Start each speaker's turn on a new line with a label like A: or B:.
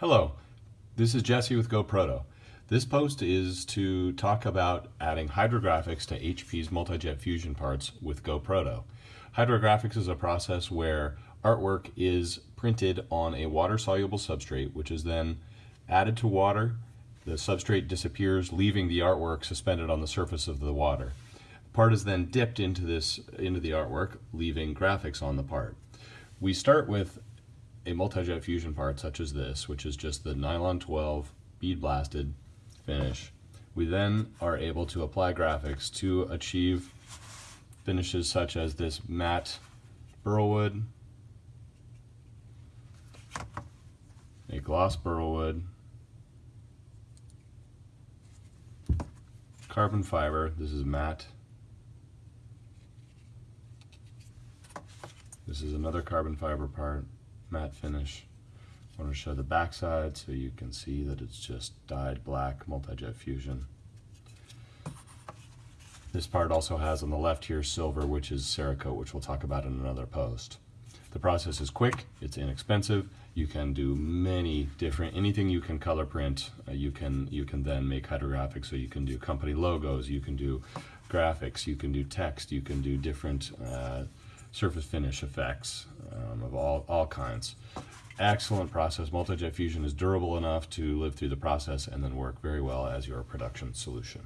A: Hello, this is Jesse with GoProto. This post is to talk about adding hydrographics to HP's Multi-Jet Fusion parts with GoProto. Hydrographics is a process where artwork is printed on a water-soluble substrate, which is then added to water. The substrate disappears, leaving the artwork suspended on the surface of the water. The part is then dipped into this into the artwork, leaving graphics on the part. We start with a multi-jet fusion part such as this, which is just the nylon 12 bead blasted finish, we then are able to apply graphics to achieve finishes such as this matte burlwood, a gloss burlwood, carbon fiber, this is matte, this is another carbon fiber part, matte finish. I want to show the backside so you can see that it's just dyed black multi-jet fusion. This part also has on the left here silver, which is Cerakote, which we'll talk about in another post. The process is quick, it's inexpensive. You can do many different, anything you can color print, uh, you can you can then make hydrographics. So you can do company logos, you can do graphics, you can do text, you can do different uh, surface finish effects um, of all, all kinds. Excellent process. Multi-jet fusion is durable enough to live through the process and then work very well as your production solution.